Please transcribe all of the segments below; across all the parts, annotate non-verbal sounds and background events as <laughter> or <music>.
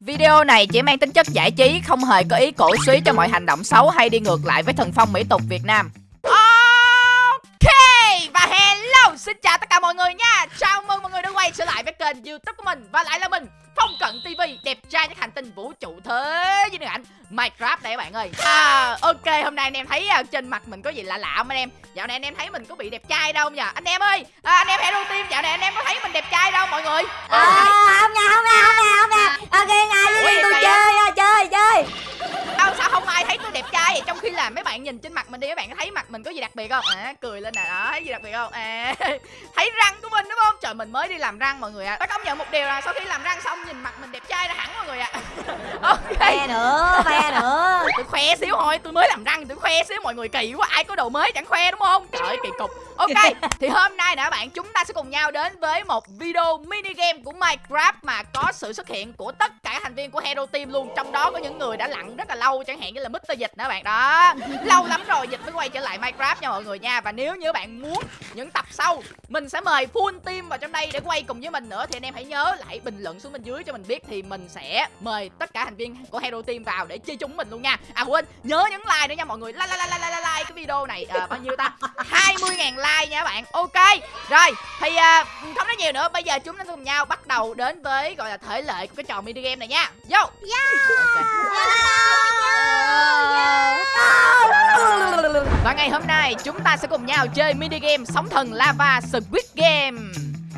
Video này chỉ mang tính chất giải trí, không hề có ý cổ suý cho mọi hành động xấu hay đi ngược lại với thần phong mỹ tục Việt Nam. Ok, và hello, xin chào tất cả mọi người nha. Chào mừng mọi người đã quay trở lại với kênh YouTube của mình và lại là mình, Phong Cận TV, đẹp trai nhất hành tinh vũ trụ thế với điện ảnh Minecraft này các bạn ơi. À, ok, hôm nay anh em thấy à, trên mặt mình có gì lạ lạ không anh em? Dạo này anh em thấy mình có bị đẹp trai đâu nhỉ? Anh em ơi, à, anh em Hero Team dạo này anh em có thấy mình đẹp trai đâu mọi người? À, không nha, không nha, không nha, không nha Ok, Ủa, đi, tôi chơi, à, chơi, chơi Đâu sao không ai thấy tôi đẹp trai vậy? Trong khi là mấy bạn nhìn trên mặt mình đi Mấy bạn có thấy mặt mình có gì đặc biệt không? À cười lên nè đó thấy gì đặc biệt không? À <laughs> thấy răng của mình đúng không? Trời mình mới đi làm răng mọi người ạ à. Tôi công nhận một điều là sau khi làm răng xong nhìn mặt mình đẹp trai ra hẳn mọi người ạ à. Ok Ve nữa, ve nữa Tôi khoe xíu thôi Tôi mới làm răng tôi khoe xíu mọi người kỳ quá Ai có đồ mới chẳng khoe đúng không? Trời ơi kỳ cục. Ok <laughs> thì hôm nay nè bạn Chúng ta sẽ cùng nhau đến với một video mini game của Minecraft Mà có sự xuất hiện của tất cả thành viên của Hero Team luôn. Trong đó có những người đã lặn rất là lâu Chẳng hạn như là Mr. Dịch nữa bạn đó. <laughs> Lâu lắm rồi Dịch mới quay trở lại Minecraft nha mọi người nha. Và nếu như bạn muốn những tập sau Mình sẽ mời full team vào trong đây để quay cùng với mình nữa. Thì anh em hãy nhớ lại bình luận xuống bên dưới cho mình biết Thì mình sẽ mời tất cả thành viên của Hero Team vào để chơi chúng mình luôn nha À quên nhớ nhấn like nữa nha mọi người. Like like like like, like, like cái video này. À, bao nhiêu ta? 20.000 like nha các bạn. Ok Rồi thì à, không nói nhiều nữa. Bây giờ chúng ta cùng nhau bắt đầu đến với gọi là thể lệ của cái trò mini game này nha. Vô. Và ngày hôm nay chúng ta sẽ cùng nhau chơi mini game sóng thần lava Squid Game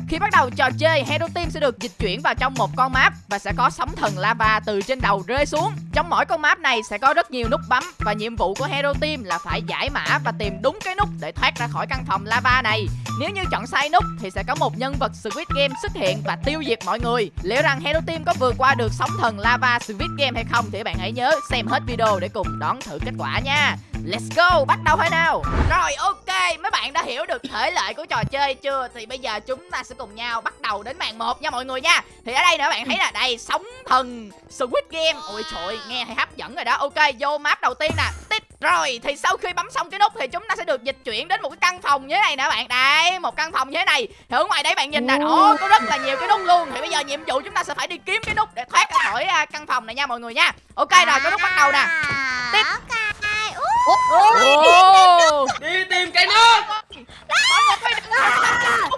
khi bắt đầu trò chơi, Hero Team sẽ được dịch chuyển vào trong một con map và sẽ có sóng thần lava từ trên đầu rơi xuống. Trong mỗi con map này sẽ có rất nhiều nút bấm và nhiệm vụ của Hero Team là phải giải mã và tìm đúng cái nút để thoát ra khỏi căn phòng lava này. Nếu như chọn sai nút thì sẽ có một nhân vật Squid Game xuất hiện và tiêu diệt mọi người. Liệu rằng Hero Team có vượt qua được sóng thần lava Squid Game hay không thì bạn hãy nhớ xem hết video để cùng đón thử kết quả nha. Let's go, bắt đầu thôi nào Rồi ok, mấy bạn đã hiểu được thể lệ của trò chơi chưa Thì bây giờ chúng ta sẽ cùng nhau bắt đầu đến màn 1 nha mọi người nha. Thì ở đây nữa bạn thấy là đây, sóng thần Squid Game. Ôi trời nghe hay hấp dẫn rồi đó. Ok, vô map đầu tiên nè. Tít rồi, thì sau khi bấm xong cái nút thì chúng ta sẽ được dịch chuyển đến một cái căn phòng như thế này nè bạn. Đây, một căn phòng như thế này. Thì ở ngoài đấy bạn nhìn nè, ồ, có rất là nhiều cái nút luôn. Thì bây giờ nhiệm vụ chúng ta sẽ phải đi kiếm cái nút để thoát ra khỏi à, căn phòng này nha mọi người nha. Ok rồi, cái nút bắt đầu nè. Tiếp. Đi tìm cái nước! Phải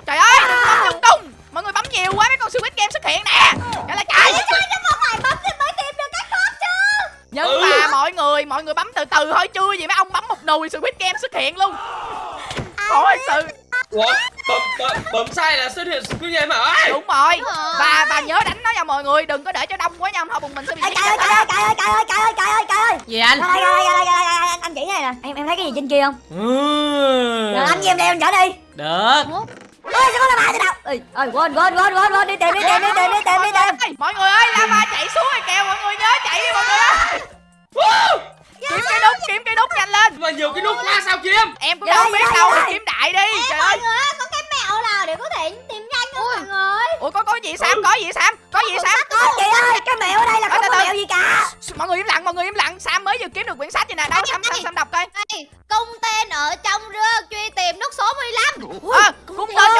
trời ơi! Đừng bấm lung tung mọi người bấm nhiều quá mấy con squid game xuất hiện nè! Trời là trời nhưng Ừ. mà mọi người mọi người bấm từ từ thôi chưa gì mấy ông bấm một nùi squid game xuất hiện luôn. Ôi sự ủa bấm bấm bấm sai là xuất hiện squid game hả? Đúng rồi. Và và nhớ đánh nó nha mọi người đừng có để cho đông quá nha không bụng mình sẽ bị Cài ơi, chết cài ơi, cài ơi, cài ơi, cài ơi, cài ơi, cài ơi. Gì anh? Ra đây, ra đây, ra đây, ra đây, đây, anh- anh chỉ này nè. Em em thấy cái gì trên kia không? Ừ. Rồi anh gì em đem chở đi. Được. Ôi, sao có lava trên đâu? Ê, ơi, quên, quên, quên, quên, quên, đi tìm, đi tìm, đi tìm, đi tìm, đi tìm. Mọi người ơi lava chạy xuống rồi kìa mọi người nhớ chạy đi mọi người ơi kiếm cái nút kiếm cái nút nhanh lên. Mà nhiều cái nút quá sao kiếm? Em cũng Dạ, đâu biết dạ, đâu dạ. kiếm đại đi. Trời ơi. có cái mẹo nào để có thể tìm nhanh không mọi người? Ủa có có gì sam? Có gì sam? Có gì sam? chị ơi, cái mẹo ở đây là không có mẹo gì cả? Mọi người im lặng mọi người im lặng. Sam mới vừa kiếm được quyển sách vậy nè đâu sam sam sam đọc coi. Cung tên ở trong rương truy tìm nút số 15 ờ cung tên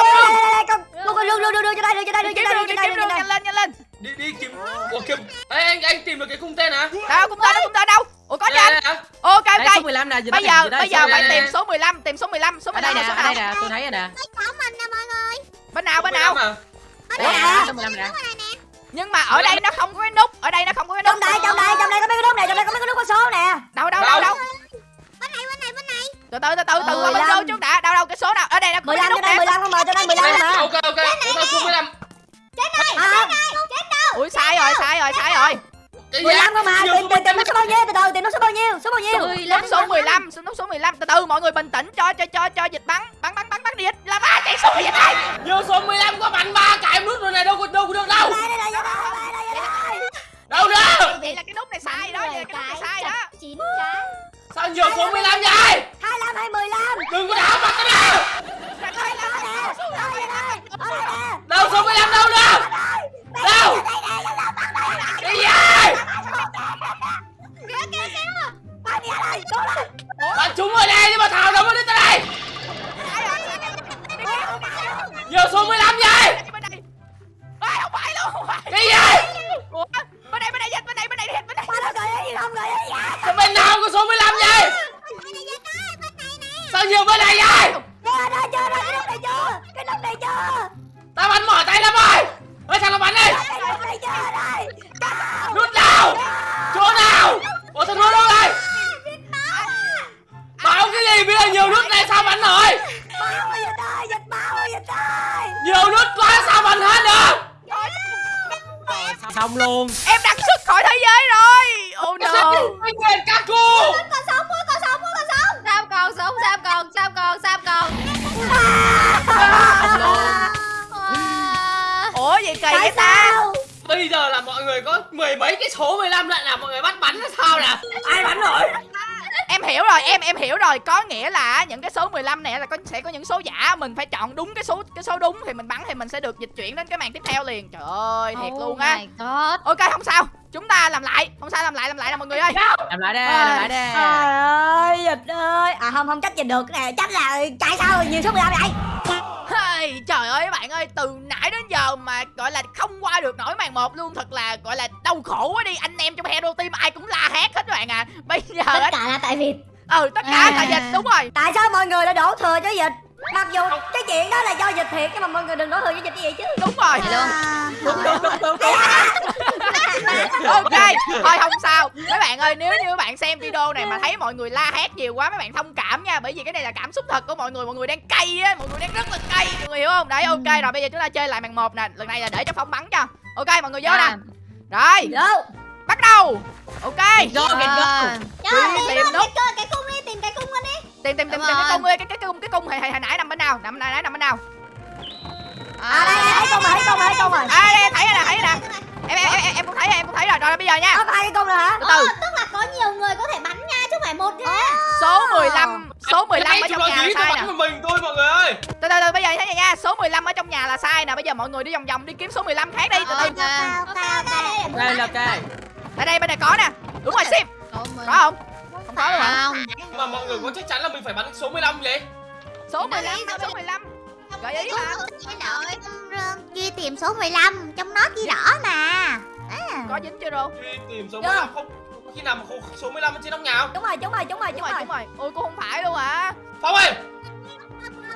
trong rương đưa, đưa, đưa, đưa cho đây, đưa cho đây, đưa cho đây, đưa cho đây, cho nhanh lên nhanh lên. Đi đi kiếm ủa kiếm Ê, anh anh tìm được cái cung tên hả? Đâu cung tên đâu cung tên đâu ủa có cho Đây, anh đây, hả? ok Đây số ok 15 nè bây giờ bây giờ số phải 15 tìm số 15 tìm số 15 số Ở 15 đây là nè, số ở đây nào nè, tôi thấy rồi nè. Cháu mình nè mọi người. Bên nào bên Số nào? 15? Đây nè, số 15 nè. Nhưng mà ở đây nó không có cái nút ở đây nó không có cái nút. Trong đây, trong đây, trong đây có mấy cái nút này, trong đây có mấy cái nút có số nè. Đâu đâu đâu đâu. Bên này bên này bên này. Từ từ từ từ từ qua bên 15. vô trước đã. Đâu đâu cái số nào? Ở đây nó có cái 15 nút cho đây, nè 15 không mà, cho đây 15 Đây, mà ok. Ok ủa số 15 trên này À. trên này trên đâu ui sai rồi sai rồi sai rồi cái gì 15 không mà, Nhiều tìm, tìm, tìm nó số bao nhiêu, từ từ, tìm nó số bao nhiêu, số bao nhiêu? Nút số 15 nút số 15 từ từ mọi người bình tĩnh cho cho cho cho dịch bắn. Bắn bắn bắn bắn đi. Dịch là ba chạy xuống dịch này Vô số 15 có bắn ba cái nút rồi này đâu có đâu có được đâu. Đây, đây, đây, đây, đây, đây, đây, đây. đâu được. Vậy là cái nút này sai đó vậy là cái nút này sai đó. chín cái. Sao nhiều số 15 vậy luôn. Em đặt xuất khỏi thế giới rồi. Oh no. quyền Kaku Còn sống quá, còn sống còn sống. Sao còn sống, sao còn, sao còn, sao còn. Ủa gì kỳ vậy ta? sao? Bây giờ là mọi người có mười mấy cái số 15 lại là mọi người bắt bắn là sao nè? Ai bắn rồi? Em hiểu rồi em em hiểu rồi. Có nghĩa là những cái số 15 này là có sẽ có những số giả. Mình phải chọn đúng cái số cái số đúng thì mình thì mình sẽ được dịch chuyển đến cái màn tiếp theo liền. Trời ơi thiệt luôn á. Oh my god. Ok không sao. Chúng ta làm lại không sao làm lại làm lại nè mọi người ơi. Làm lại đi làm lại đi. Trời ơi dịch ơi. À không không trách dịch được cái này trách là chạy sao nhiều số 15 vậy? Hey, trời ơi các bạn ơi từ nãy đến giờ mà gọi là không qua được nổi màn một luôn thật là gọi là đau khổ quá đi. Anh em trong hero team ai cũng la hét hết các bạn à. Bây giờ tất á cả là tại vì ừ tất cả là dịch đúng rồi. Tại sao mọi người lại đổ thừa cho dịch mặc dù cái chuyện đó là do dịch thiệt nhưng mà mọi người đừng đổ thừa cho dịch như vậy chứ đúng rồi à, đúng đúng đúng đúng ok thôi không sao mấy bạn ơi nếu như các bạn xem video này mà thấy mọi người la hét nhiều quá mấy bạn thông cảm nha bởi vì cái này là cảm xúc thật của mọi người mọi người đang cay á mọi người đang rất là cay mọi người hiểu không đấy ok rồi bây giờ chúng ta chơi lại màn một nè lần này là để cho phóng bắn cho ok mọi người vô nè rồi vô bắt đầu ok go go Đi tìm tìm tìm tìm tìm tìm cái cung ơi cái cái cung cái cung hồi hồi hồi nãy nằm bên nào? Nằm nãy nãy nằm bên nào? À đây đây thấy con rồi thấy con rồi. thấy con rồi à đây thấy rồi thấy rồi em em em em cũng thấy em cũng thấy rồi. Rồi bây giờ nha. Có hai cái con rồi hả? Từ từ. Ờ, tức là có nhiều người có thể bắn nha, chứ không phải một nha. Số 15 số 15 ở trong nhà là sai nè mình thôi mọi người ơi. Từ từ từ bây giờ thế này nha. Số 15 ở trong nhà là sai nè. Bây giờ mọi người đi vòng vòng đi kiếm số 15 khác đi. Từ từ. Ok, ok, ok. Đây là ok. Đây đây bên này có nè. Đúng rồi sim. Có không không hả Không. Mà mọi người có chắc chắn là mình phải bắn số 15 vậy? Số 15 mà số 15 gợi ý mà Ghi tìm số 15 Trong nó ghi rõ mà. Có dính chưa rồi Đi tìm số 15 không? Có khi nào mà không số 15 ở trên nóc nhà không? Đúng rồi đúng rồi đúng rồi đúng đúng rồi đúng rồi. Ôi cô không phải luôn hả? Phong ơi!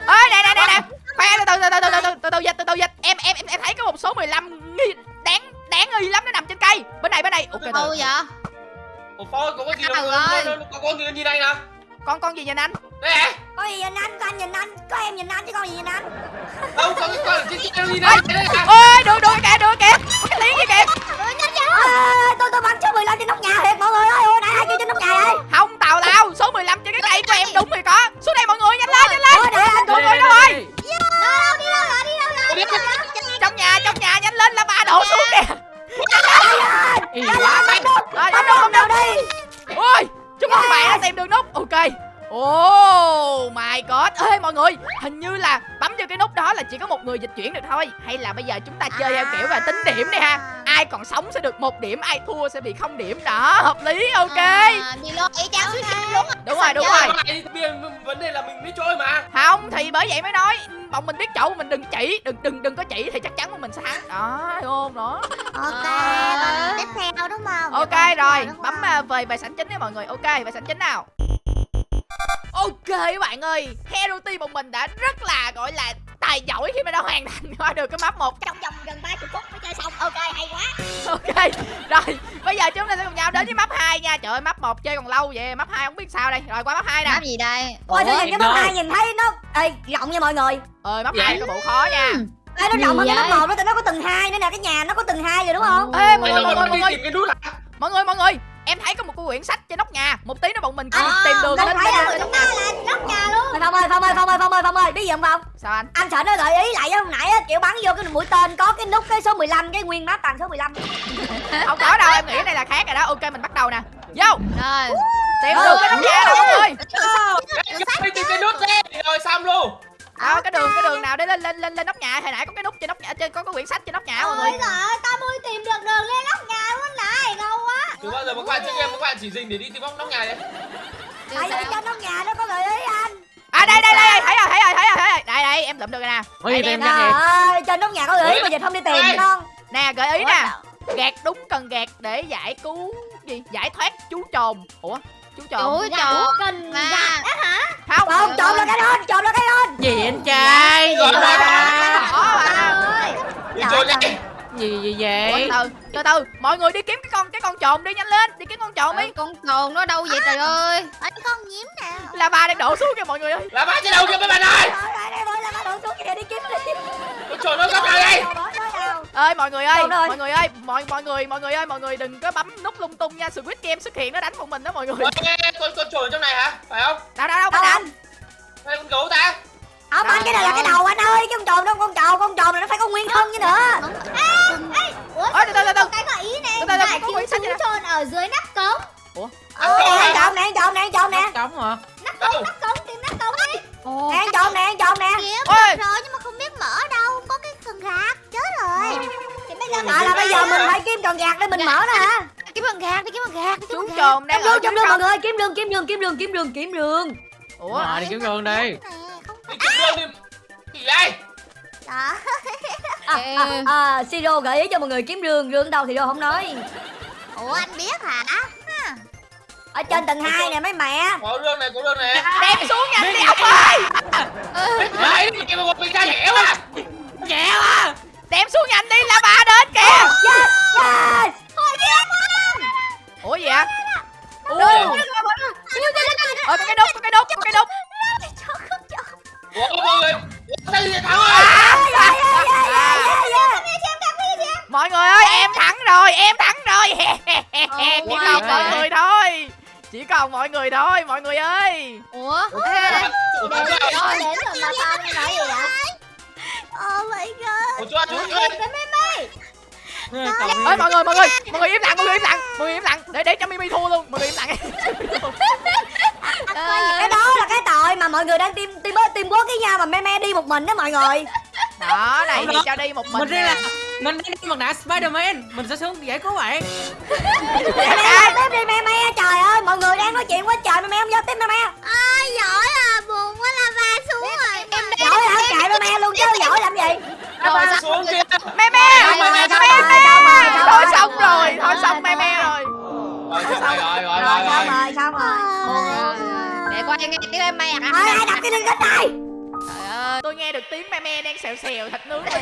Ơi nè nè nè nè. Khoan từ từ từ từ từ từ từ từ dịch từ từ dịch. Em em em em thấy có một số 15 nghi đáng đáng nghi lắm nó nằm trên cây. Bên này bên này. Ok từ Đâu vậy Ủa ơi có cái gì đâu đâu- đâu- Có con gì nhìn anh nè con con gì nhìn anh Đây này có gì nhìn anh có anh nhìn anh có em nhìn anh chứ con gì nhìn anh Đâu có cái con kia nhìn đây Đây nè ôi được được kìa được kìa có cái tiếng gì kìa à, tôi tôi bắn số 15 trên nóc nhà thiệt mọi người ơi ôi nãy ai kêu trên nóc nhà vậy không tào lao số 15 trên cái cây của em đúng rồi có xuống đây mọi người nhanh lên nhanh lên anh mọi người đâu rồi Đâu đi đâu rồi, đi đâu rồi trong nhà trong nhà nhanh lên là ba đổ xuống kìa Oh my god. Ê mọi người Hình như là bấm vô cái nút đó là chỉ có một người dịch chuyển được thôi. Hay là bây giờ chúng ta chơi theo kiểu là tính điểm đi ha. Ai còn sống sẽ được một điểm Ai thua sẽ bị không điểm. Đó hợp lý ok. À, ý cháo Đúng rồi đúng rồi. vấn đề là mình biết trôi mà. Không thì bởi vậy mới nói Bọn mình biết chỗ mình đừng chỉ Đừng đừng đừng có chỉ thì chắc chắn của mình sẽ thắng. Đó hiểu không đó. Ok, À. tiếp theo đúng không? Ok rồi Bấm à, về bài sảnh chính đi mọi người. Ok bài sảnh chính nào Ok các bạn ơi Hero Team bọn mình đã rất là gọi là tài giỏi khi mà đã hoàn thành qua được cái map 1 Trong vòng gần 30 phút mới chơi xong. Ok, hay quá. Ok Rồi bây giờ chúng ta sẽ cùng nhau đến với map 2 nha. Trời ơi map 1 chơi còn lâu vậy Map 2 không biết sao đây. Rồi qua map 2 nè. Map gì đây? ôi tôi nhìn cái map đâu? hai nhìn thấy nó ê rộng nha mọi người. Ơi map Vậy? 2 có bộ khó nha. Ê nó rộng hơn cái map một đó tại nó có tầng hai nữa nè cái nhà nó có tầng hai rồi đúng không? Ê mọi người mọi người mọi người tìm cái nút hả Mọi người mọi người Em thấy có một quyển sách trên nóc nhà Một tí nữa bọn mình À, tìm đường lên là trên Chúng ta nhà là nóc nhà luôn. Thôi, phong ơi phong ơi phong ơi phong ơi phong ơi biết gì không phong? Sao anh? Anh sợ nó gợi ý lại với hôm nãy á kiểu bắn vô cái mũi tên có cái nút cái số 15 cái nguyên map toàn số 15 <laughs> Không có đâu em nghĩ cái này là khác rồi đó. Ok mình bắt đầu nè. Vô. Rồi. Tìm đường cái nóc nhà nè mọi người. Đi tìm cái nút đi. Rồi xong luôn. Đó, cái đường cái đường nào để lên lên lên lên nóc nhà. Hồi nãy có cái nút trên nóc nhà trên có cái quyển sách trên nóc nhà mọi người. Ôi giời ơi, tao mới tìm được đường lên nóc nhà luôn này, ngầu giờ các bạn chơi game các bạn chỉ dình để đi tìm bóng nóc nhà đấy tại vì trên nóc nhà nó có gợi ý anh à đây đây đây thấy rồi thấy rồi thấy rồi thấy rồi đây đây em lượm được rồi nè gì em trời ơi trên nóc nhà có gợi ý mà dịch không đi tìm con nè gợi ý nè gạt đúng cần gạt để giải cứu gì giải thoát chú trồn ủa chú trồn Ủa trời cần Mà không không trộm là cái đó trộm là cái đó gì anh trai gì Rồi, ba Bỏ Đi đi gì gì Ủa, vậy từ từ từ. Mọi người đi kiếm cái con cái con trồn đi nhanh lên. Đi kiếm con trồn đi. Con trồn nó đâu vậy trời ơi? Ở con nhím nè. Là bà đang đổ xuống kìa mọi người ơi. Là ba trên đầu kìa mấy bạn ơi? Trời ơi, đây đây là bắt đầu xuống kìa đi kiếm đi. Con trồn nó đây. Bỏ nó nào ơi mọi người ơi Đâu mọi người ơi mọi mọi người mọi người ơi mọi người đừng có bấm nút lung tung nha. Squid game xuất hiện nó đánh bọn mình đó mọi người. Con con ở trong này hả? Phải không? Đâu đâu đâu đâu anh hay con gấu ta không anh cái này là cái đầu anh ơi cái con trồn đâu con trồn con trồn này nó phải có nguyên thân chứ nữa. Ủa Ôi, từ từ, từ từ. cái gợi ý này là súng nè. trôn ở dưới nắp cống. Ừ nè trộm nè trộm nè trộm nè Cống hả? nắp cống nắp cống tìm nắp cống đi. Nè trộm nè trộm nè. Kiếm rồi nhưng mà không biết mở đâu không có cái phần gạt chết rồi. Thì bây giờ à là bây giờ mình phải kiếm cần gạt để mình mở nó hả? Kiếm phần gạt đi kiếm phần gạt đi kiếm chú trồn đang Kiếm ở đường kiếm trong đường mọi người kiếm đường kiếm đường kiếm đường kiếm đường kiếm đường ủa Rồi đi kiếm gương đi. Đi kiếm đường đi gì đây đó à, à, à, siro gợi ý cho mọi người kiếm đường đường đâu thì đâu không nói ủa anh biết hả ở trên tầng 2 nè mấy mẹ có đường này có đường này đem xuống nhanh đi ông ơi đấy cái một mình ra dẻo à Dẻo à. đem xuống nhanh đi là bà đến kìa yes yes ủa gì vậy ủa ờ cái đúc có cái đúc có cái đúc ủa mọi người ủa sao gì thắng rồi mọi người ơi em thắng rồi em thắng rồi. <laughs> Chỉ my còn mọi người thôi. Chỉ còn mọi người thôi mọi người ơi. Ủa? Người Rồi đến rồi mà tao nói gì vậy Oh my god. Ủa chú chú chú Cậu ơi. mọi người mọi người mọi người im lặng mọi người im lặng mọi người im lặng. Để để cho mimi thua luôn. Mọi người im lặng. <laughs> Cái đó là cái tội mà mọi người đang team team team quốc với nhau mà me me đi một mình đó mọi người. Đó này thì cho đi một mình Mình là mình đi mặt nạ Spiderman, mình sẽ xuống giải cứu bạn. me me tiếp đi me me trời ơi mọi người đang nói chuyện quá trời me me không giao tiếp me me ai giỏi à buồn quá la va xuống rồi. em giỏi hả? kệ me me luôn chứ giỏi làm gì? Rồi, xuống kia me me me me thôi xong rồi thôi xong me me rồi. Rồi rồi rồi rồi rồi rồi xong rồi. xong rồi coi nghe tiếng em mẹ thôi ai đập cái lưng cái tay Trời ơi, tôi nghe được tiếng me me đang xèo xèo thịt nướng rồi.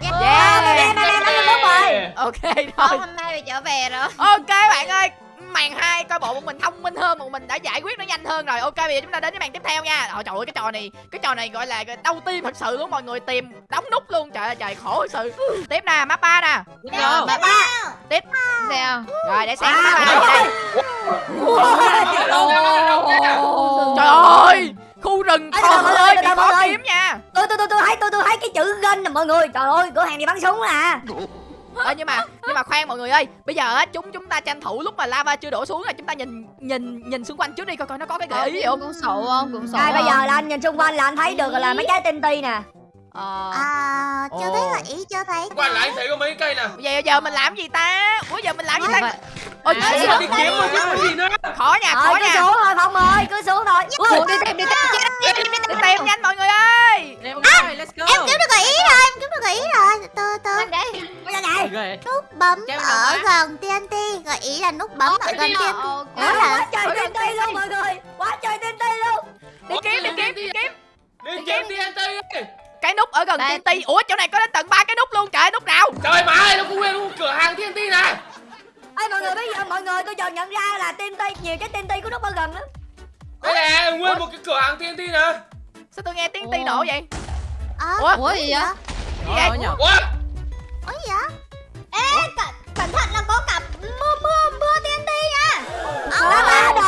yeah. me me me me đúng rồi ok thôi hôm nay bị trở về rồi. Ok bạn ơi màn hai coi bộ bọn mình thông minh hơn bọn mình đã giải quyết nó nhanh hơn rồi. Ok bây giờ chúng ta đến với màn tiếp theo nha. Ôi trời ơi cái trò này cái trò này gọi là đau tim thật sự luôn mọi người tìm đóng nút luôn. Trời ơi trời khổ thật sự. Tiếp nè map ba nè. Không? ba. Tiếp sao rồi để xem À. map ba. Đây trời ơi khu rừng người, ơi bị khó kiếm nha. Tôi tôi tôi tôi thấy tôi tôi thấy cái chữ gân nè mọi người. Trời ơi cửa hàng đi bắn súng nè Ờ, nhưng mà nhưng mà khoan mọi người ơi. Bây giờ á chúng chúng ta tranh thủ lúc mà lava chưa đổ xuống là chúng ta nhìn nhìn nhìn xung quanh trước đi coi coi nó có cái gợi ý gì không? Cũng sổ không cũng sổ Đây bây giờ là anh nhìn xung quanh là anh thấy được là mấy trái tinh ti nè. Ờ. À chưa Ồ. thấy gợi ý chưa thấy. Qua lại thấy có mấy cây nè. Giờ giờ mình làm gì ta? Ủa giờ mình làm gì ta? Ôi chết, đi kiếm gì nữa? Khó nha Rồi khó cứ xuống thôi Phong ơi cứ xuống thôi. Ui, đi tìm đi tìm đi tìm nhanh mọi người ơi go. em kiếm được gợi ý rồi em kiếm được gợi ý rồi. Từ từ. Giờ nút bấm ở gần TNT gợi ý là nút bấm ở gần TNT là quá trời tinh ti luôn mọi người. Quá trời tinh ti luôn. Đi kiếm đi kiếm đi kiếm. Đi kiếm TNT cái nút ở gần. TNT ủa chỗ này có đến tận ba cái nút luôn. Trời nút nào? Trời má ơi nó cũng nguyên luôn cửa hàng TNT nè. Ê mọi người bây giờ mọi người tôi chợt nhận ra là tinh ti nhiều trái tinh ti của nút ở gần lắm đây nè nguyên một cái cửa hàng TNT nè. Sao tôi nghe tiếng ti nổ vậy? Ờ, Ủa? ủa gì vậy? gì vậy? Ủa? Ủa? Gì vậy? Ê cẩn, cẩn thận là có cả mưa mưa mưa TNT nha. Lá ba đồ.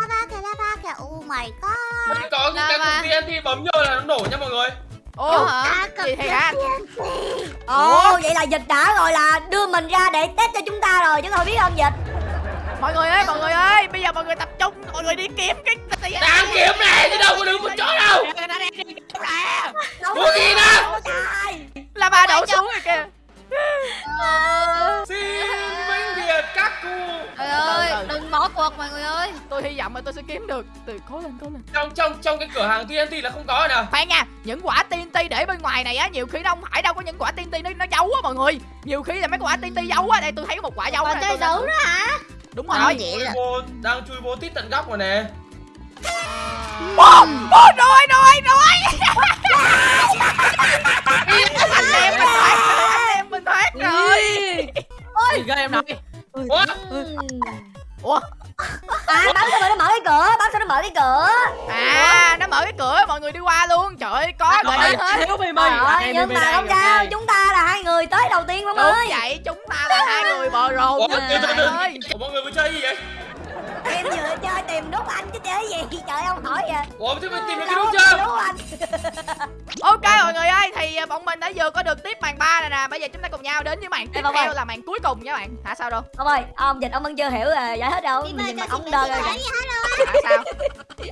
Lava kìa lava kìa. Oh my god. Mình có cái Lava. cái TNT bấm vô là nó nổ nha mọi người. Ồ à, gì thì hả Ồ vậy là dịch đã rồi là đưa mình ra để test cho chúng ta rồi chứ không biết không dịch. Mọi người ơi mọi người ơi cửa hàng TNT là không có nè. Khoan nha những quả TNT để bên ngoài này á nhiều khi nó không phải đâu có những quả TNT nó nó giấu á mọi người. Nhiều khi là mấy quả TNT giấu á đây tôi thấy có một quả giấu này, chơi tôi- đấu nữa hả? Đúng Ờ, rồi. vậy chui là vô đang chui vô tít tận góc rồi nè. Bom! Bom rồi rồi rồi anh em mình thoát anh em mình thoát rồi. Gì ghê em nói. ủa? Ủa À bấm sao mà nó mở cái cửa Bấm sao nó mở cái cửa. À nó mở cái cửa mọi người đi qua luôn. Trời ơi có Rồi, gợi ý hết. Thiếu mì mì nhưng mà không sao chúng ta là hai người tới đầu tiên không đúng ơi. vậy chúng ta là hai người bờ rồ Ủa, trời từ từ từ. ơi mọi người vừa chơi gì vậy em vừa chơi tìm nút anh chứ chơi gì? Trời ông hỏi vậy. Ủa, thế mình tìm được cái đúng có chưa? nút anh. Ok mọi người ơi thì à, bọn mình đã vừa có được tiếp màn ba này nè. Bây giờ chúng ta cùng nhau đến với màn tiếp Ê, theo là màn cuối cùng nha bạn. Hả sao đâu? Ông ơi ông dịch ông vẫn chưa hiểu à, giải thích đâu. Đi nhìn ông chị đơ Mỹ rồi. hết hả sao?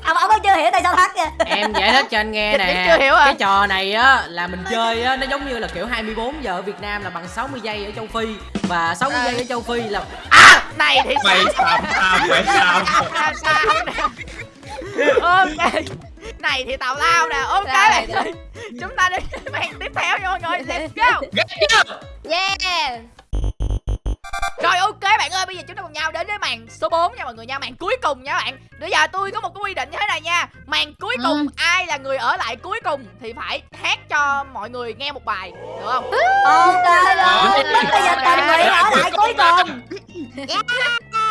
Ông ông vẫn chưa hiểu tại sao thắt kìa. Em giải thích cho anh nghe nè. chưa hiểu à? Cái trò này á là mình chơi á Nó giống như là kiểu 24 giờ ở Việt Nam là bằng 60 giây ở châu Phi. Và 60 giây ở châu Phi là à này thì Mày xàm xàm mày xàm sao nè ok. Này thì tào lao nè. Ok Rồi, bạn. rồi. ơi chúng ta đến màn tiếp theo nha mọi người. Let's go. Ghét chưa? Yeah. Rồi ok bạn ơi, bây giờ chúng ta cùng nhau đến với màn số 4 nha mọi người nha, màn cuối cùng nha bạn. Bây giờ tôi có một cái quy định như thế này nha. Màn cuối Ừ. cùng ai là người ở lại cuối cùng thì phải hát cho mọi người nghe một bài, được không? ok rồi bây giờ tình nguyện ở lại cuối cùng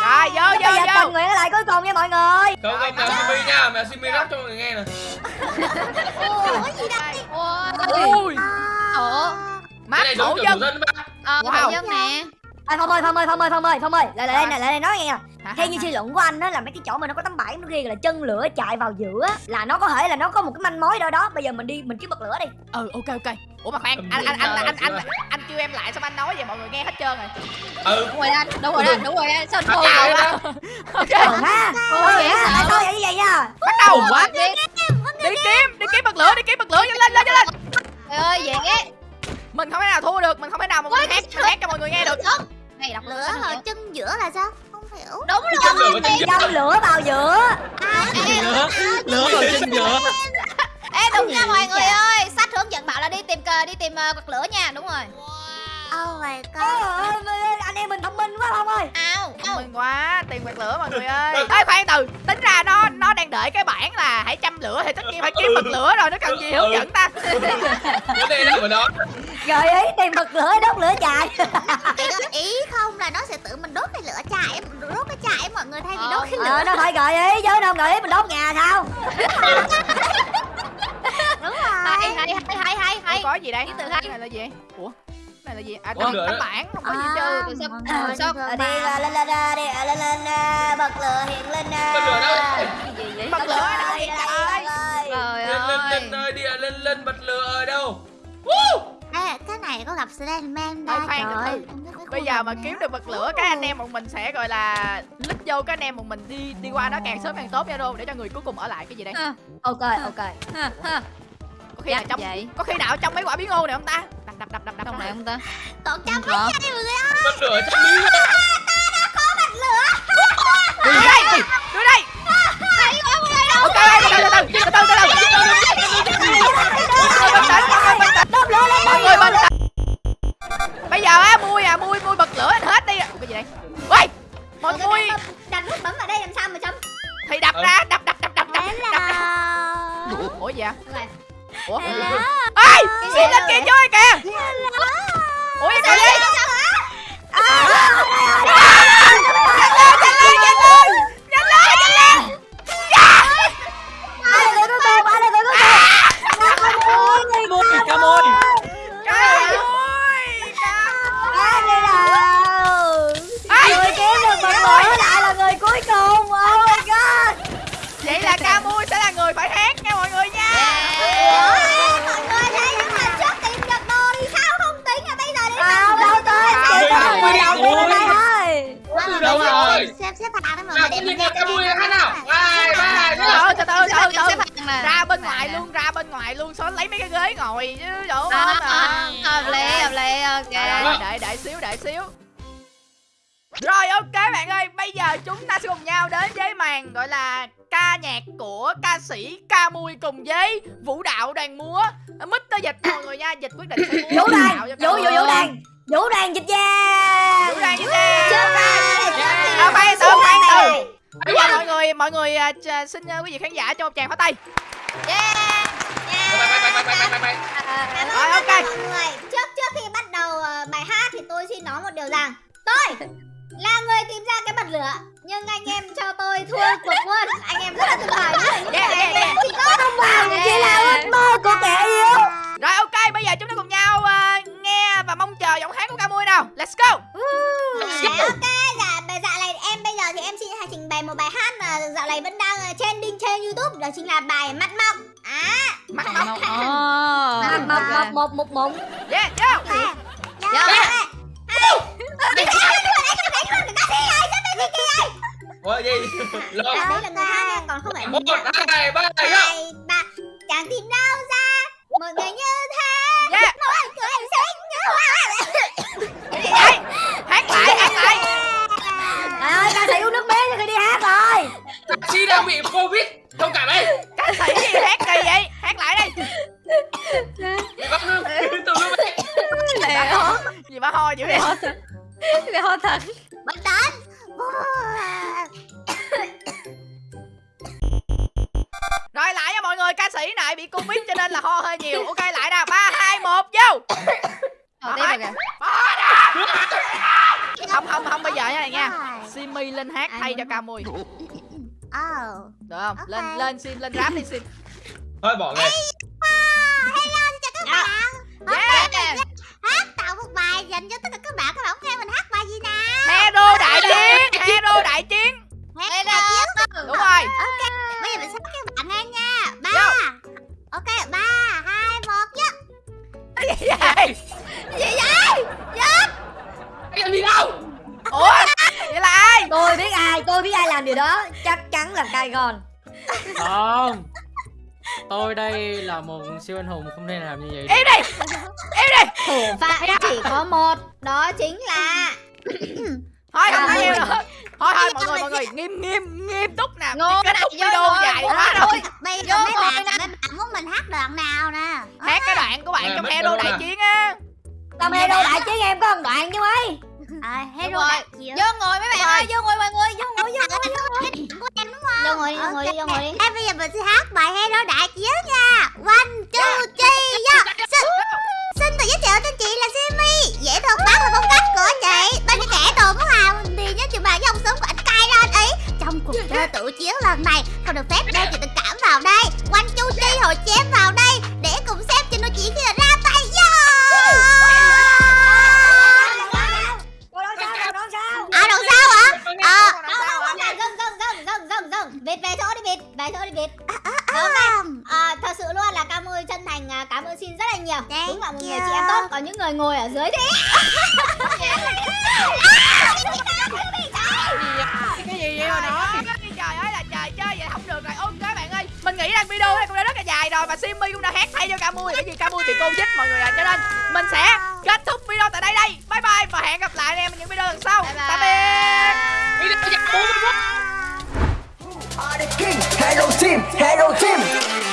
Rồi vô vô giờ vô. tình nguyện ở lại cuối cùng nha mọi người. Không, không, mèo Simi nha, mèo Simi rap cho mọi người nghe nè. Ủa gì đây Ui, Ủa. Mắt thủ dân. ba Ờ Wow. dân nè. À, phong ơi phong ơi phong ơi phong ơi phong ơi lại lại đây lại đây nói nghe nè theo như suy luận của anh đó là mấy cái chỗ mà nó có tấm bảng nó ghi là chân lửa chạy vào giữa là nó có thể là nó có một cái manh mối đâu đó. Bây giờ mình đi mình kiếm bật lửa đi. Ừ ok ok. Ủa mà khoan, anh anh anh anh anh anh, anh kêu em lại xong anh nói vậy? Mọi người nghe hết trơn rồi. Ừ. Đúng rồi anh Đúng rồi anh Đúng rồi anh Sao anh À, thôi à, rồi à. Ok, ừ ha tại sao vậy như vậy nha bắt đầu. quá Đi kiếm, đi kiếm bật lửa, đi kiếm bật lửa, nhanh lên lên nhanh lên. Trời ơi dễ. Mình không thể nào thua được, mình không thể nào mà mình hát hát cho mọi người nghe được. Này đọc lửa ở chân giữa là sao? Không hiểu. Đúng lửa rồi. có chân châm lửa vào giữa. Lửa lửa vào chân giữa. Ê đúng nha mọi người ơi bảo là đi tìm cờ đi tìm uh, bật lửa nha. Đúng rồi. Oh my god. Trời ơi, anh em mình thông minh quá không ơi. Ao Thông minh quá, tiền bật lửa mọi người ơi. Ê khoan từ, tính ra nó nó đang đợi cái bảng là hãy châm lửa thì tất nhiên phải kiếm bật lửa rồi, nó cần gì hướng dẫn ta. Đề nằm ở đó gợi ý tìm bật lửa đốt lửa chạy. Cái ý không là nó sẽ tự mình đốt cái lửa chạy đốt cái chạy mọi người thay vì Ờ, đốt cái ờ lửa. nó phải gợi ý chứ đâu gợi ý mình đốt nhà sao <laughs> đúng Hay rồi hay hay hay hay Ủa, hay có gì đây? Ký tự Cái hay. này là gì? Ủa? Cái này là gì? À, tấm lửa tấm đó. bảng không có gì chứ. từ sao- sao- Ờ, đi lên lên đi lên lên bật lửa hiện lên. Bật lửa đâu? Cái gì vậy Bật lửa ở đâu vậy trời? Trời Lên lên ơi lên ơi, đi lên lên bật lửa ở đâu Ê, cái này có gặp Slenderman khoan, trời từ ơi. từ. Bây giờ mà kiếm được bật lửa các anh em bọn mình sẽ gọi là lít vô các anh em bọn mình đi đi qua nó càng sớm càng tốt nha luôn để cho người cuối cùng ở lại cái gì đây? ok ok Ha, ha. Có khi nào Chắc trong vậy. có khi nào trong mấy quả bí ngô này không ta? Đập đập đập đập đập. Trong này không ta còn có. mấy giây mọi người ơi Bật lửa trong đi Đưa đây, đưa đây. Ok, từ từ từ từ từ từ từ từ. Bình tĩnh, mọi người bình tĩnh. đốt lửa xếp xếp hàng đấy mọi người tự nhiên là ca mui hát nào? Hai, ba, Từ từ từ từ. Ra bên ngoài luôn, ra bên ngoài luôn, sao lấy mấy cái ghế ngồi chứ chỗ À, bên à, à. Hợp lý hợp lý ok. Rồi, để để xíu để xíu. Rồi ok bạn ơi Bây giờ chúng ta sẽ cùng nhau đến với màn gọi là ca nhạc của ca sĩ ca mui cùng với vũ đạo đoàn múa. Mít tới dịch mọi người nha Dịch quyết định sẽ múa vũ đạo vũ vũ vũ đàn vũ đàn dịch giang Vũ đàn dịch ra Chưa À khoan từ khoan từ Bây giờ mọi người mọi người ch- xin uh, quý vị khán giả cho một tràng pháo tay. Cảm Rồi, ok. mọi người. Trước trước khi bắt đầu ờ, bài hát thì tôi xin nói một điều rằng tôi là người tìm ra cái bật lửa nhưng anh em cho tôi thua cuộc luôn. Anh em rất là tuyệt vời. Những Yeah, yeah, yeah. chỉ có Không bằng chỉ là ước mơ của kẻ yếu. Rồi ok, bây giờ chúng ta cùng Let's go. À, ok dạ bài dạ này em bây giờ thì em xin trình bày một bài hát mà dạo này vẫn đang ờ, trending trên youtube đó chính là bài mắt mọc à Mắt móc. một một một một một Yeah, dạ Dạ. dạ ủa gì lo đấy là người nha, còn không phải một hai ba hai ba chẳng tìm đâu ra một người như thế Lên Ok. lên lên rap đi sim. thôi bỏ ngay trong hero đại chiến á. Trong hero đại chiến em có một đoạn chứ mấy à, hero rồi. đại chiến Vô ngồi mấy bạn ơi, vô ngồi mọi người, vô ngồi, vô ngồi? Vô ngồi đi, vô ngồi đi, vô ngồi đi. Em bây giờ mình sẽ hát bài Hero Đại Chiến nha. One, two, three, go. Xin, tự giới thiệu cho chị là Simi. Dễ thương bác là phong cách của chị. Bên những kẻ đồ muốn hào thì nhớ chịu bàn dòng súng của anh cay lên ý. Trong cuộc chơi tự chiến lần này không được phép đeo chuyện tình cảm vào đây. One, two, three, hồi chém vào đây không? Thank Đúng là một người chị em tốt. Còn những người ngồi ở dưới thì Cái gì vậy mà nói Trời ơi là trời chơi vậy không được rồi. Ok bạn ơi Mình nghĩ rằng video này cũng đã rất là dài rồi Và Simmy cũng đã hát thay cho Camui Bởi vì Camui thì cô dít mọi người ạ. Cho nên mình sẽ kết thúc video tại đây đây. Bye bye và hẹn gặp lại anh em những video lần sau. Tạm biệt. Video 40 phút Hello team, hello team.